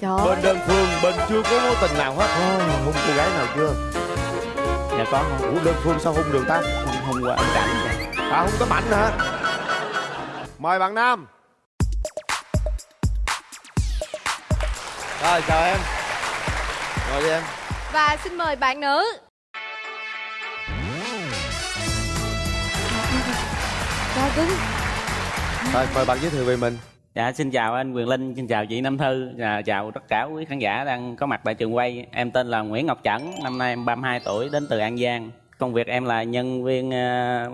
Trời Bên ơi đơn phương, bên chưa có mối tình nào hết oh, Hung cô gái nào chưa? dạ có không Ủa đơn phương sao hung được ta? không không qua ấn cảnh. À hung tấm ảnh hả? Mời bạn Nam Rồi chào em Ngồi đi em Và xin mời bạn nữ Trời cứng Rồi mời bạn giới thiệu về mình dạ xin chào anh quyền linh xin chào chị nam thư và chào tất cả quý khán giả đang có mặt tại trường quay. Em tên là nguyễn ngọc trẩn năm nay em 32 tuổi đến từ an giang. Công việc em là nhân viên ờ,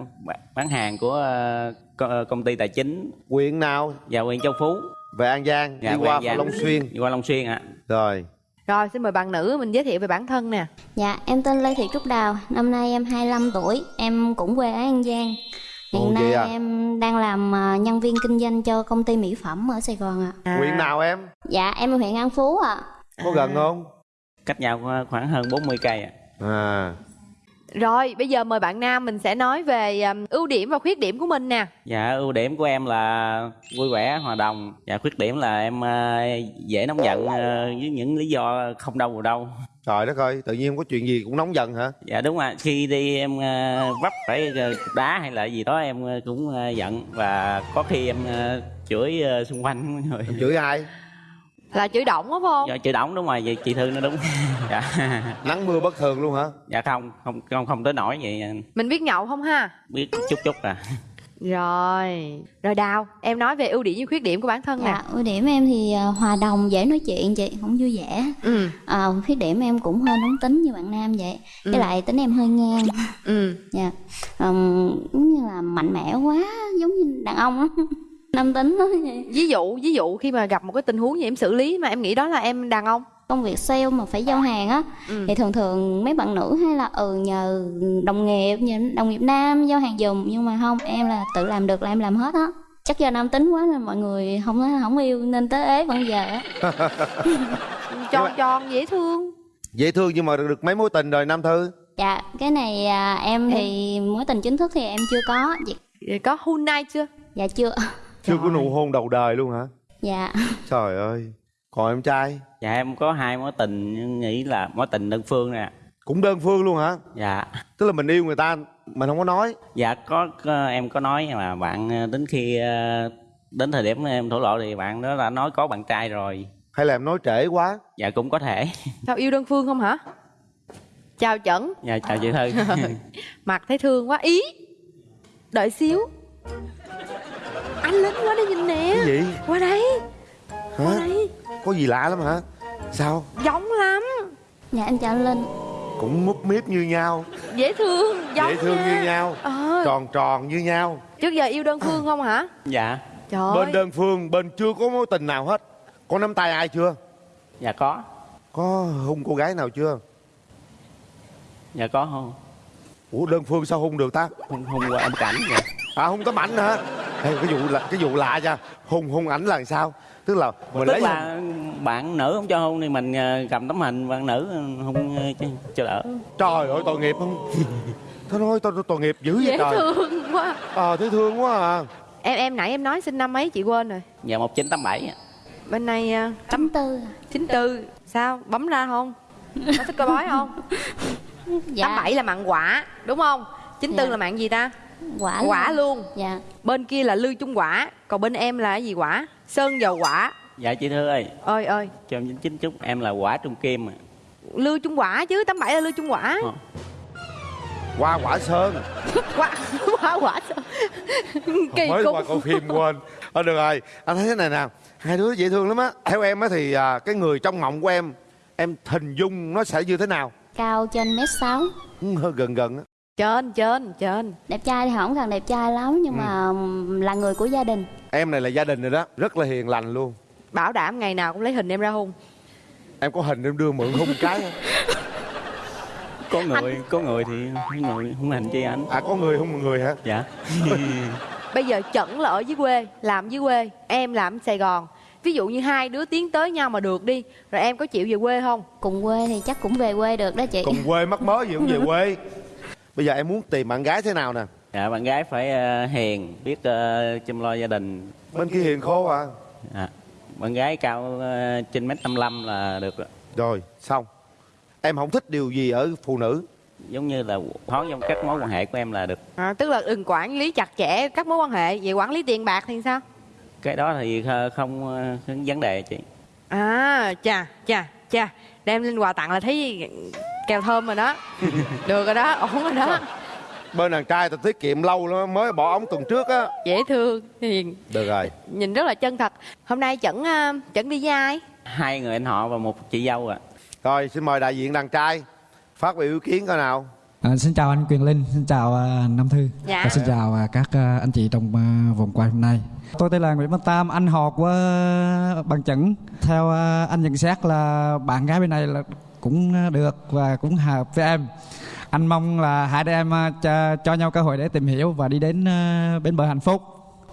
bán hàng của ờ, ờ, công ty tài chính. Quyện nào? và huyện châu phú. Về An Giang, Dạ, đi qua An Giang. Long Xuyên. Đi qua long xuyên ạ. Rồi. Rồi xin mời bạn nữ mình giới thiệu về bản thân nè. Dạ, em tên Lê Thị Trúc Đào, năm nay em 25 tuổi, em cũng quê ở An Giang. Hiện nay à? em đang làm à, nhân viên kinh doanh cho công ty mỹ phẩm ở Sài Gòn ạ. à. Quyện nào em? Dạ, em ở huyện An Phú ạ. Có gần không? cách nhau khoảng hơn 40 cây ạ À Rồi bây giờ mời bạn Nam mình sẽ nói về um, ưu điểm và khuyết điểm của mình nè Dạ ưu điểm của em là vui vẻ, hòa đồng Và khuyết điểm là em ờ, dễ nóng giận ờ, với những lý do không đâu vào đâu Trời đất ơi, tự nhiên không có chuyện gì cũng nóng giận hả? Dạ đúng ạ, khi đi em ờ, vấp phải ờ, đá hay là gì đó em ờ, cũng ờ, giận Và có khi em ờ, chửi ờ, xung quanh mọi người Em chửi ai? Là chửi động đúng không? Dạ chửi đổng đúng rồi, vậy chị Thư nó đúng Dạ Nắng mưa bất thường luôn hả? dạ không, không không không tới nổi vậy Mình biết nhậu không ha? biết chút chút à Rồi Rồi Đào em nói về ưu điểm với khuyết điểm của bản thân nè Dạ, ưu điểm em thì à, hòa đồng, dễ nói chuyện chị, cũng vui vẻ. Ừ À, khuyết điểm em cũng hơi nóng tính như bạn Nam vậy. Ừ. Với lại tính em hơi ngang. Ừ Dạ, Ừm, giống như là mạnh mẽ quá, giống như đàn ông á. Nam tính đó. Ví dụ ví dụ khi mà gặp một cái tình huống gì em xử lý mà em nghĩ đó là em đàn ông công việc sale mà phải giao hàng á Ừ. thì thường thường mấy bạn nữ hay là ừ nhờ đồng nghiệp nhờ đồng nghiệp nam giao hàng giùm nhưng mà không em là tự làm được là em làm hết á. Chắc do nam tính quá nên mọi người không không yêu nên tới ế vẫn giờ á. Tròn tròn dễ thương. Dễ thương nhưng mà được mấy mối tình rồi Nam Thư? Dạ cái này à, em thì mối tình chính thức thì em chưa có dạ, Vậy Có who night chưa? dạ chưa. Chưa có nụ hôn đầu đời luôn hả? dạ. Trời ơi Còn em trai? Dạ em có hai mối tình nhưng nghĩ là mối tình đơn phương nè. Cũng đơn phương luôn hả? Dạ. Tức là mình yêu người ta Mình không có nói. Dạ có, có em có nói mà bạn ờ, đến khi ờ, đến thời điểm em thổ lộ thì bạn đó đã nói có bạn trai rồi. Hay là em nói trễ quá? Dạ cũng có thể. Sao yêu đơn phương không hả? Chào Chẩn. Dạ chào chị thư. Mặt thấy thương quá. Ý Đợi xíu. Anh lớn quá đây nhìn nè. Cái gì? Qua đây. Qua Hả? đây Có gì lạ lắm hả? Sao? Giống lắm dạ em chào anh linh Cũng múp míp như nhau Dễ thương Giống Dễ thương nha. như nhau Ờ Tròn tròn như nhau Trước giờ yêu đơn phương không hả? dạ Trời Bên ơi đơn phương Bên chưa có mối tình nào hết Có nắm tay ai chưa? dạ có Có hung cô gái nào chưa? dạ có không Ủa đơn phương sao hung được ta? không không qua âm cảnh dạ À hung tấm ảnh hả? Ê, cái vụ là cái vụ lạ nha Hung hung ảnh là sao? Tức là mình tức lấy là bạn nữ không cho hôn thì mình ờ, cầm tấm hình bạn nữ hôn ờ, cho, cho đỡ Trời ơi tội nghiệp không? Thôi nói tôi tội nghiệp dữ vậy Dễ trời thương quá Ờ thấy thương quá à Em em nãy em nói sinh năm mấy chị quên rồi dạ một chín tám bảy Bên này à, chấm tư 94 Sao? Bấm ra không? Có thích coi bói không? dạ 87 là mặn quả Đúng không? 94 Dạ. là mặn gì ta? Quả Quả luôn. dạ. Bên kia là lư chung quả Còn bên em là cái gì quả? Sơn dầu quả. Dạ chị thư ơi. Ơi ơi. Cho em chín chút em là quả trung kim à. Lư chung quả chứ 87 là lư chung quả. Ờ. Qua quả sơn. Quả quả quả Sơn. Kỳ Mới cục. qua coi phim quên. Ờ được rồi. Anh thấy thế này nè Hai đứa dễ thương lắm á. Theo em á thì à, cái người trong mộng của em Em hình dung nó sẽ như thế nào? Cao trên mét sáu. Ừ, hơi gần gần á Trên trên trên. Đẹp trai thì không cần đẹp trai lắm nhưng mà ừm, là người của gia đình. Em này là gia đình rồi đó Rất là hiền lành luôn. Bảo đảm ngày nào cũng lấy hình em ra hung Em có hình em đưa mượn hung cái không? có người có người thì người không hành chi anh À có người hung một người hả? dạ. Bây giờ Chẩn là ở dưới quê Làm dưới quê Em làm ở Sài Gòn. Ví dụ như hai đứa tiến tới nhau mà được đi Rồi em có chịu về quê không? cùng quê thì chắc cũng về quê được đó chị. Cùng quê mắc mớ gì cũng về quê Bây giờ em muốn tìm bạn gái thế nào nè? Dạ bạn gái phải ờ, hiền biết ờ, chăm lo gia đình. Bên kia hiền khô à? Dạ. bạn gái cao ờ, trên mét 55 là được rồi. rồi xong. Em không thích điều gì ở phụ nữ. Giống như là thoáng trong các mối quan hệ của em là được. À, tức là đừng quản lý chặt chẽ các mối quan hệ. Vậy quản lý tiền bạc thì sao? Cái đó thì không không vấn đề chị. À chà chà chà. Đem lên quà tặng là thấy kèo thơm rồi đó. Được rồi đó ổn rồi đó. Bên đàn trai ta tiết kiệm lâu lắm mới bỏ ống tuần trước á. Dễ thương hiền được rồi. nhìn rất là chân thật. Hôm nay chẩn à, chẩn đi với ai? Hai người anh họ và một chị dâu ạ. Rồi xin mời đại diện đàn trai phát biểu ý kiến coi nào. À, xin chào anh Quyền Linh, xin chào à, Nam Thư. Dạ. và xin chào à, các à, anh chị trong à, vòng quay hôm nay. Tôi tên là Nguyễn Văn Tam, anh họ của à, bằng chẩn. Theo à, anh nhận xét là bạn gái bên này là cũng à, được và cũng hợp với em. Anh mong là hai đứa em à, cho, cho nhau cơ hội để tìm hiểu và đi đến à, bến bờ hạnh phúc.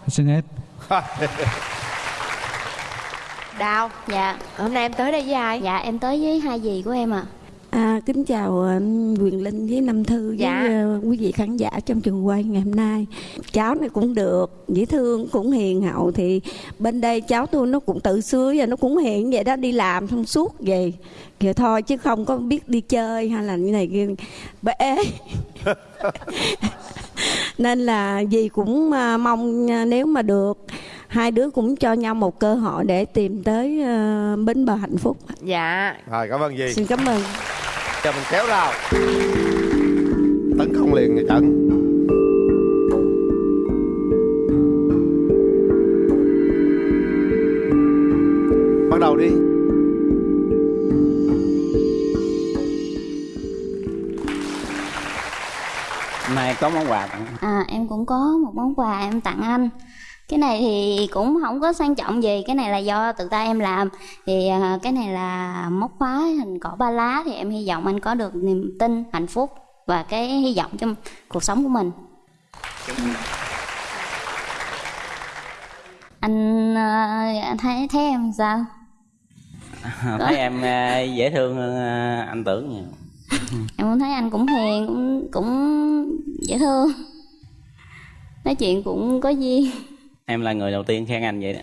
Xin hết. đào dạ hôm nay em tới đây với ai dạ em tới với hai dì của em ạ À, kính chào anh Quyền Linh với Nam Thư với Dạ. ờ, quý vị khán giả trong trường quay ngày hôm nay. Cháu này cũng được, dễ thương, cũng hiền hậu thì bên đây cháu tôi nó cũng tự xưa và nó cũng hiền vậy đó đi làm thông suốt vậy. Vậy thôi chứ không có biết đi chơi hay là như này kia bể. Nên là dì cũng à, mong à, nếu mà được hai đứa cũng cho nhau một cơ hội để tìm tới ờ, bến bờ hạnh phúc. dạ rồi cảm ơn gì Xin cảm ơn. Cho mình kéo rào. Tấn công liền người trận bắt đầu đi. Hôm nay có món quà tặng. À em cũng có một món quà em tặng anh cái này thì cũng không có sang trọng gì cái này là do tự tay em làm. Thì à, cái này là móc khóa hình cỏ ba lá thì em hy vọng anh có được niềm tin hạnh phúc và cái hy vọng trong cuộc sống của mình. Anh à, anh thấy thấy em sao? Thấy em ờ, dễ thương hơn anh tưởng nhiều. Em cũng thấy anh cũng hiền cũng cũng dễ thương. Nói chuyện cũng có duyên em là người đầu tiên khen anh vậy đó.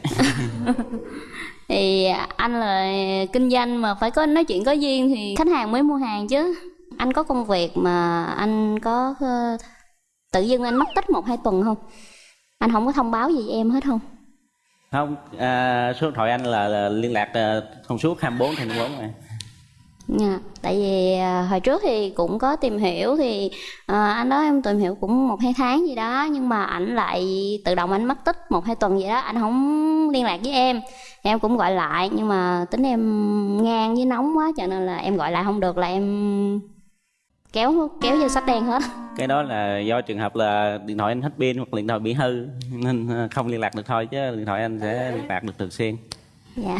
Thì anh là kinh doanh mà phải có nói chuyện có duyên thì khách hàng mới mua hàng chứ. Anh có công việc mà anh có ờ, tự dưng anh mất tích một hai tuần không? Anh không có thông báo gì em hết không? Không à, số điện thoại anh là, là liên lạc ờ, thông suốt 24 trên 24 này Dạ, tại vì à, hồi trước thì cũng có tìm hiểu thì à, anh đó em tìm hiểu cũng một hai tháng gì đó nhưng mà ảnh lại tự động anh mất tích một hai tuần vậy đó anh không liên lạc với em. Em cũng gọi lại nhưng mà tính em ngang với nóng quá cho nên là em gọi lại không được là em kéo kéo vô sách đen hết. Cái đó là do trường hợp là điện thoại anh hết pin hoặc điện thoại bị hư nên ờ, không liên lạc được thôi chứ điện thoại anh sẽ liên lạc được thường xuyên. Dạ.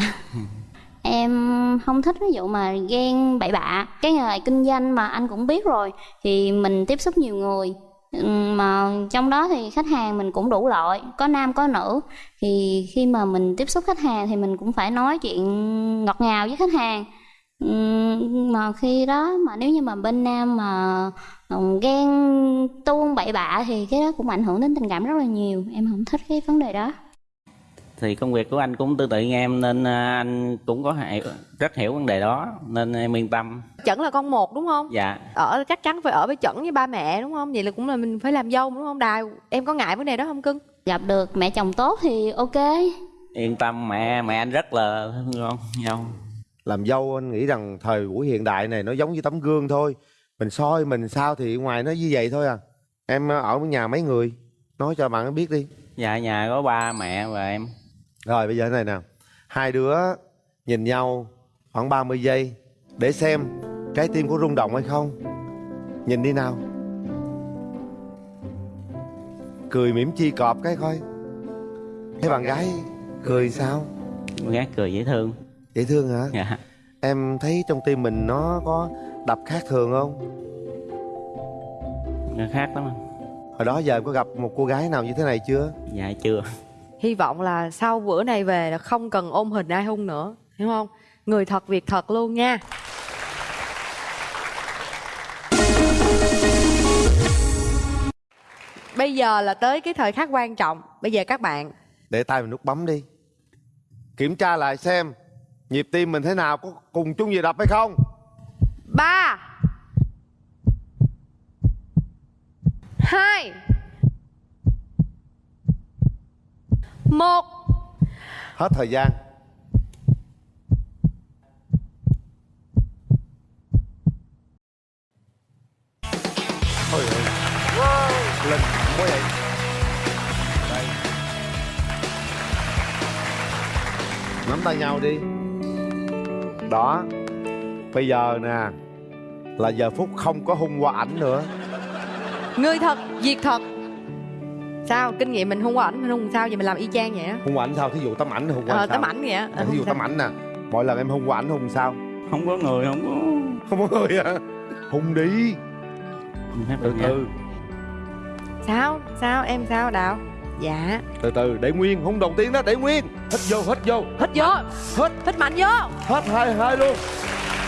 Em không thích. Ví dụ mà ghen bậy bạ, cái nghề kinh doanh mà anh cũng biết rồi thì mình tiếp xúc nhiều người. Ừ, mà trong đó thì khách hàng mình cũng đủ loại, có nam, có nữ. Thì khi mà mình tiếp xúc khách hàng thì mình cũng phải nói chuyện ngọt ngào với khách hàng. Ừ, mà khi đó mà nếu như mà bên nam mà ờ, ghen, tuông, bậy bạ thì cái đó cũng ảnh hưởng đến tình cảm rất là nhiều. Em không thích cái vấn đề đó thì công việc của anh cũng tương tự như em nên ờ, anh cũng có hiểu, rất hiểu vấn đề đó nên em yên tâm. Chẩn là con một đúng không? Dạ. Ở chắc chắn phải ở với chẩn với ba mẹ đúng không? Vậy là cũng là mình phải làm dâu đúng không? Đài em có ngại vấn đề đó không cưng? Gặp được mẹ chồng tốt thì ok. Yên tâm mẹ mẹ anh rất là thương con dâu làm dâu anh nghĩ rằng thời buổi hiện đại này nó giống như tấm gương thôi. Mình soi mình sao thì ngoài nó như vậy thôi à. Em ở nhà mấy người? Nói cho bạn ấy biết đi. Dạ nhà có ba mẹ và em rồi bây giờ thế này nè. Hai đứa nhìn nhau khoảng 30 giây để xem trái tim có rung động hay không. Nhìn đi nào. Cười mỉm chi cọp cái coi. Thấy bạn gái cười sao? Con gái cười dễ thương. Dễ thương hả? Dạ. Em thấy trong tim mình nó có đập khác thường không? Nó khác lắm anh. hồi đó giờ em có gặp một cô gái nào như thế này chưa? Dạ chưa hy vọng là sau bữa này về là không cần ôm hình ai hung nữa hiểu không? Người thật việc thật luôn nha. Bây giờ là tới cái thời khắc quan trọng. Bây giờ các bạn. Để tay mình nút bấm đi. Kiểm tra lại xem nhịp tim mình thế nào có cùng chung nhịp đập hay không. Ba. Hai một. Hết thời gian. Ôi ơi. lên quá vậy đây. Nắm tay nhau đi. Đó. Bây giờ nè là giờ phút không có hung qua ảnh nữa. Người thật việc thật sao? Kinh nghiệm mình hung qua ảnh mình hung sao? Vậy mình làm y chang vậy á? Hung qua ảnh sao? Thí dụ tấm ảnh hung qua ờ ảnh sao? tấm ảnh vậy á. Ờ, thí dụ tấm ảnh nè. Mỗi lần em hung qua ảnh hung sao? Không có người không có không có người à hung đi. Từ từ. Sao? Sao? Em sao đào dạ. Từ từ để nguyên. Hung đầu tiên đó để nguyên. Hít vô hít vô. Hít vô. Hít. Hít mạnh vô. Hết hai hai luôn.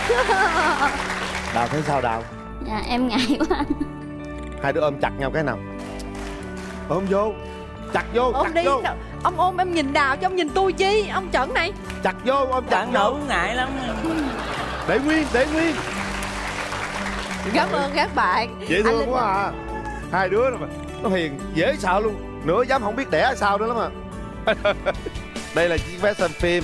Đào thấy sao đào? Dạ em ngại quá. Hai đứa ôm chặt nhau cái nào ôm vô. Chặt vô ôm chặt đi. vô. Ông ôm em nhìn đào chứ ông nhìn tôi chi ông chuẩn này. Chặt vô ôm chặt vô. ngại lắm để nguyên để nguyên. Cảm ơn các bạn. Dễ thương Linh- quá à. Hai đứa nó, nó hiền dễ sợ luôn. Nữa dám không biết đẻ sao nữa lắm à. Đây là chiếc vé xem phim